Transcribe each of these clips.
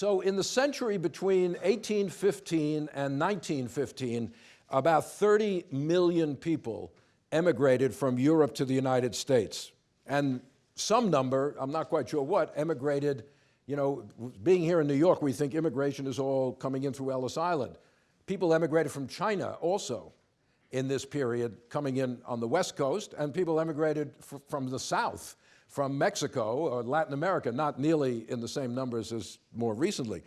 So in the century between 1815 and 1915, about 30 million people emigrated from Europe to the United States. And some number, I'm not quite sure what, emigrated, you know, being here in New York, we think immigration is all coming in through Ellis Island. People emigrated from China also in this period, coming in on the West Coast, and people emigrated from the South from Mexico or Latin America, not nearly in the same numbers as more recently.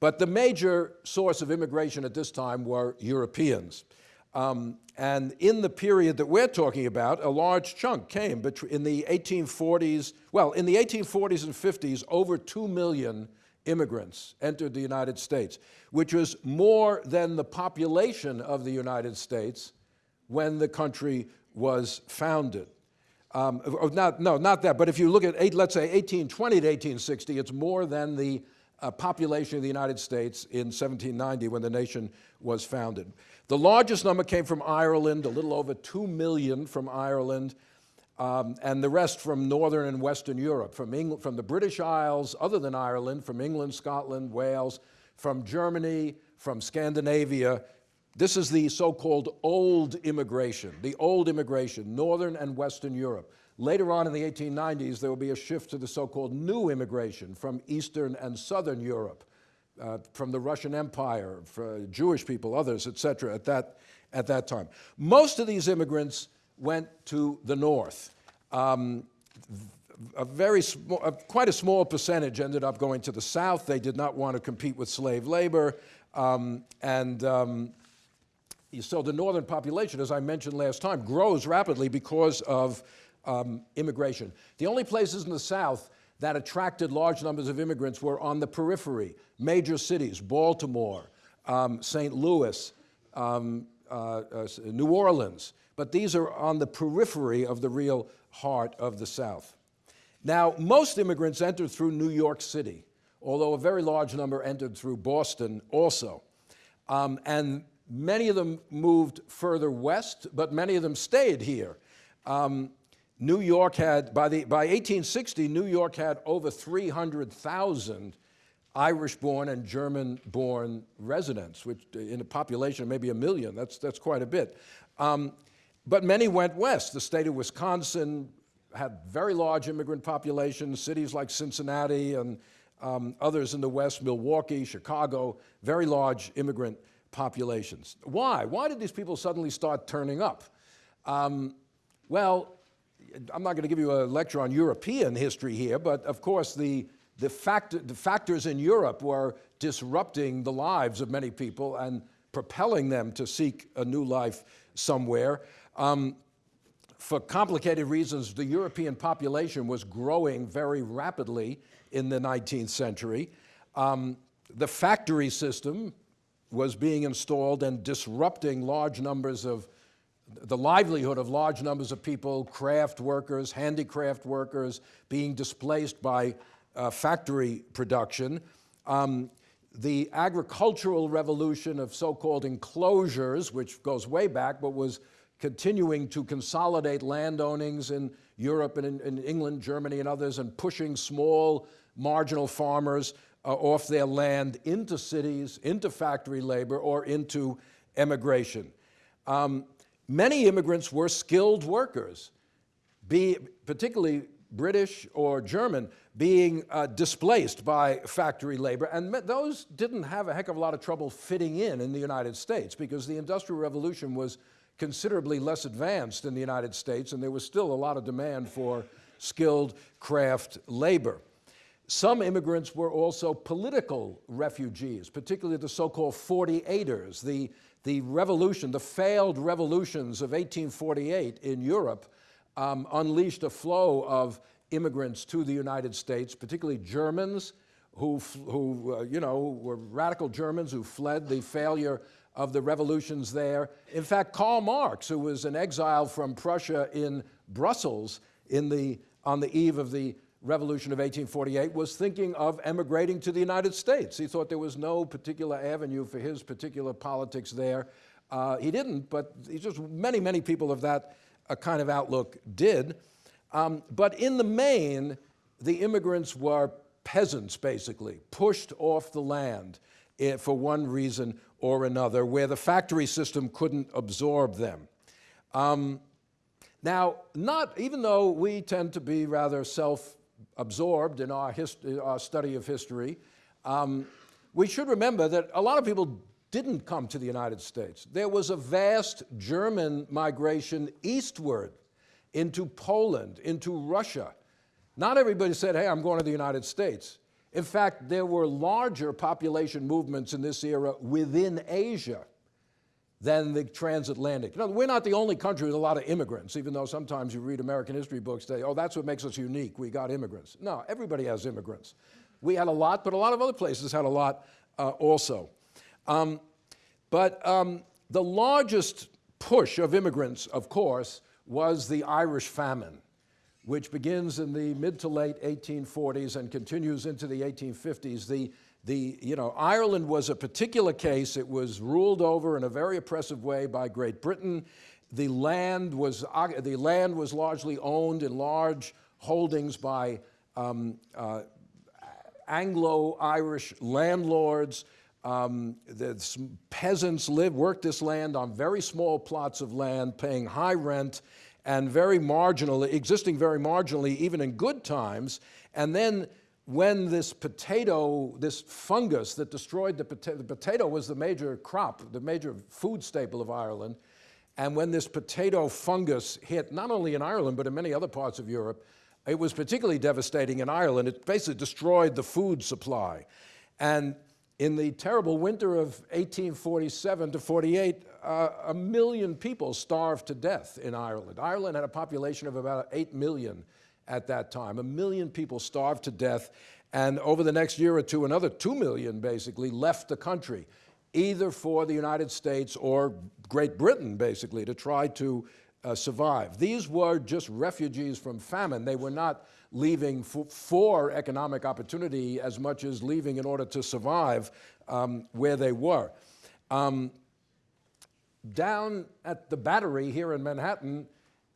But the major source of immigration at this time were Europeans. Um, and in the period that we're talking about, a large chunk came in the 1840s, well, in the 1840s and 50s, over 2 million immigrants entered the United States, which was more than the population of the United States when the country was founded. Um, not, no, not that, but if you look at, eight, let's say, 1820 to 1860, it's more than the uh, population of the United States in 1790 when the nation was founded. The largest number came from Ireland, a little over 2 million from Ireland, um, and the rest from Northern and Western Europe, from, England, from the British Isles, other than Ireland, from England, Scotland, Wales, from Germany, from Scandinavia, this is the so-called old immigration, the old immigration, Northern and Western Europe. Later on in the 1890s, there will be a shift to the so-called new immigration from Eastern and Southern Europe, uh, from the Russian Empire, Jewish people, others, et cetera, at that, at that time. Most of these immigrants went to the north. Um, a very small, quite a small percentage ended up going to the south. They did not want to compete with slave labor. Um, and um, so the northern population, as I mentioned last time, grows rapidly because of um, immigration. The only places in the South that attracted large numbers of immigrants were on the periphery, major cities, Baltimore, um, St. Louis, um, uh, uh, New Orleans. But these are on the periphery of the real heart of the South. Now, most immigrants entered through New York City, although a very large number entered through Boston also. Um, and Many of them moved further west, but many of them stayed here. Um, New York had, by, the, by 1860, New York had over 300,000 Irish-born and German-born residents, which in a population of maybe a million, that's, that's quite a bit. Um, but many went west. The state of Wisconsin had very large immigrant populations, cities like Cincinnati and um, others in the west, Milwaukee, Chicago, very large immigrant populations. Why? Why did these people suddenly start turning up? Um, well, I'm not going to give you a lecture on European history here, but of course the, the, fact, the factors in Europe were disrupting the lives of many people and propelling them to seek a new life somewhere. Um, for complicated reasons, the European population was growing very rapidly in the 19th century. Um, the factory system, was being installed and disrupting large numbers of the livelihood of large numbers of people, craft workers, handicraft workers, being displaced by uh, factory production. Um, the agricultural revolution of so-called enclosures, which goes way back, but was continuing to consolidate land ownings in Europe and in, in England, Germany, and others, and pushing small marginal farmers uh, off their land into cities, into factory labor, or into emigration. Um, many immigrants were skilled workers, be, particularly British or German, being uh, displaced by factory labor. And those didn't have a heck of a lot of trouble fitting in in the United States because the Industrial Revolution was considerably less advanced in the United States and there was still a lot of demand for skilled craft labor. Some immigrants were also political refugees, particularly the so-called 48ers, the, the revolution, the failed revolutions of 1848 in Europe um, unleashed a flow of immigrants to the United States, particularly Germans who, who uh, you know, were radical Germans who fled the failure of the revolutions there. In fact, Karl Marx, who was an exile from Prussia in Brussels in the, on the eve of the Revolution of 1848 was thinking of emigrating to the United States. He thought there was no particular avenue for his particular politics there. Uh, he didn't, but he just many, many people of that uh, kind of outlook did. Um, but in the main, the immigrants were peasants, basically, pushed off the land eh, for one reason or another, where the factory system couldn't absorb them. Um, now, not even though we tend to be rather self-absorbed in our, our, study of history, um, we should remember that a lot of people didn't come to the United States. There was a vast German migration eastward into Poland, into Russia. Not everybody said, hey, I'm going to the United States. In fact, there were larger population movements in this era within Asia than the transatlantic. You know, we're not the only country with a lot of immigrants, even though sometimes you read American history books, they, oh, that's what makes us unique, we got immigrants. No, everybody has immigrants. We had a lot, but a lot of other places had a lot uh, also. Um, but um, the largest push of immigrants, of course, was the Irish famine, which begins in the mid to late 1840s and continues into the 1850s. The, the, you know, Ireland was a particular case. It was ruled over in a very oppressive way by Great Britain. The land was, the land was largely owned in large holdings by um, uh, Anglo-Irish landlords. Um, the peasants lived, worked this land on very small plots of land, paying high rent and very marginally, existing very marginally, even in good times. And then when this potato, this fungus that destroyed the potato, the potato was the major crop, the major food staple of Ireland. And when this potato fungus hit, not only in Ireland, but in many other parts of Europe, it was particularly devastating in Ireland. It basically destroyed the food supply. And in the terrible winter of 1847 to 48, uh, a million people starved to death in Ireland. Ireland had a population of about 8 million at that time. A million people starved to death, and over the next year or two, another 2 million basically left the country, either for the United States or Great Britain, basically, to try to uh, survive. These were just refugees from famine. They were not leaving for economic opportunity as much as leaving in order to survive um, where they were. Um, down at the Battery here in Manhattan,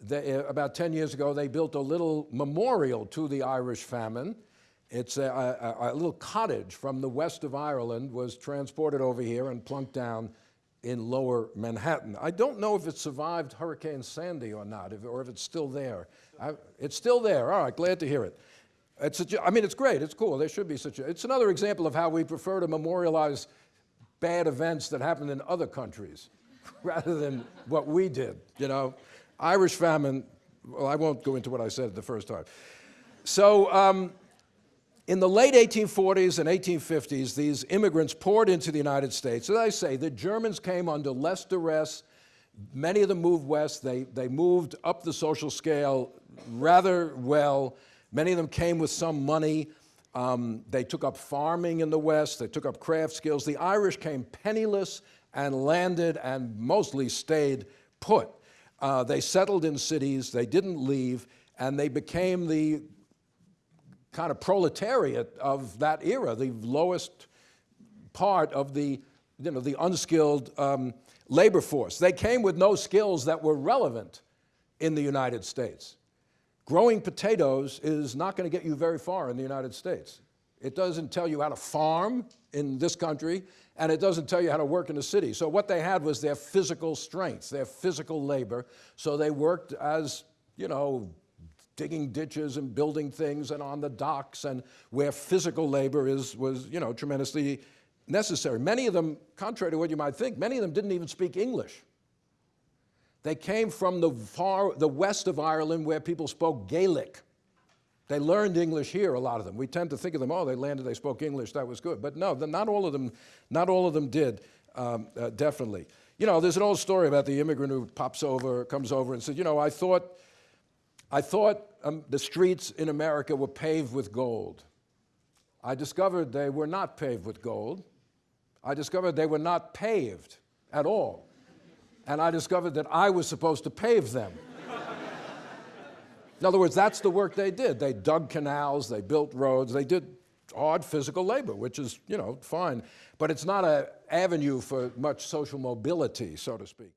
they, uh, about 10 years ago, they built a little memorial to the Irish famine. It's a, a, a, little cottage from the west of Ireland was transported over here and plunked down in lower Manhattan. I don't know if it survived Hurricane Sandy or not, if, or if it's still there. I, it's still there. All right, glad to hear it. It's a, I mean, it's great. It's cool. There should be such a, it's another example of how we prefer to memorialize bad events that happened in other countries rather than what we did, you know. Irish famine, well, I won't go into what I said the first time. So um, in the late 1840s and 1850s, these immigrants poured into the United States. As I say, the Germans came under less duress. Many of them moved west. They, they moved up the social scale rather well. Many of them came with some money. Um, they took up farming in the West. They took up craft skills. The Irish came penniless and landed and mostly stayed put. Uh, they settled in cities. They didn't leave. And they became the kind of proletariat of that era, the lowest part of the, you know, the unskilled um, labor force. They came with no skills that were relevant in the United States. Growing potatoes is not going to get you very far in the United States. It doesn't tell you how to farm in this country, and it doesn't tell you how to work in the city. So what they had was their physical strength, their physical labor. So they worked as, you know, digging ditches and building things and on the docks and where physical labor is, was, you know, tremendously necessary. Many of them, contrary to what you might think, many of them didn't even speak English. They came from the far, the west of Ireland where people spoke Gaelic. They learned English here, a lot of them. We tend to think of them, oh, they landed, they spoke English, that was good. But no, not all of them, not all of them did, um, uh, definitely. You know, there's an old story about the immigrant who pops over, comes over and says, you know, I thought, I thought um, the streets in America were paved with gold. I discovered they were not paved with gold. I discovered they were not paved at all. And I discovered that I was supposed to pave them. In other words, that's the work they did. They dug canals, they built roads, they did hard physical labor, which is, you know, fine. But it's not an avenue for much social mobility, so to speak.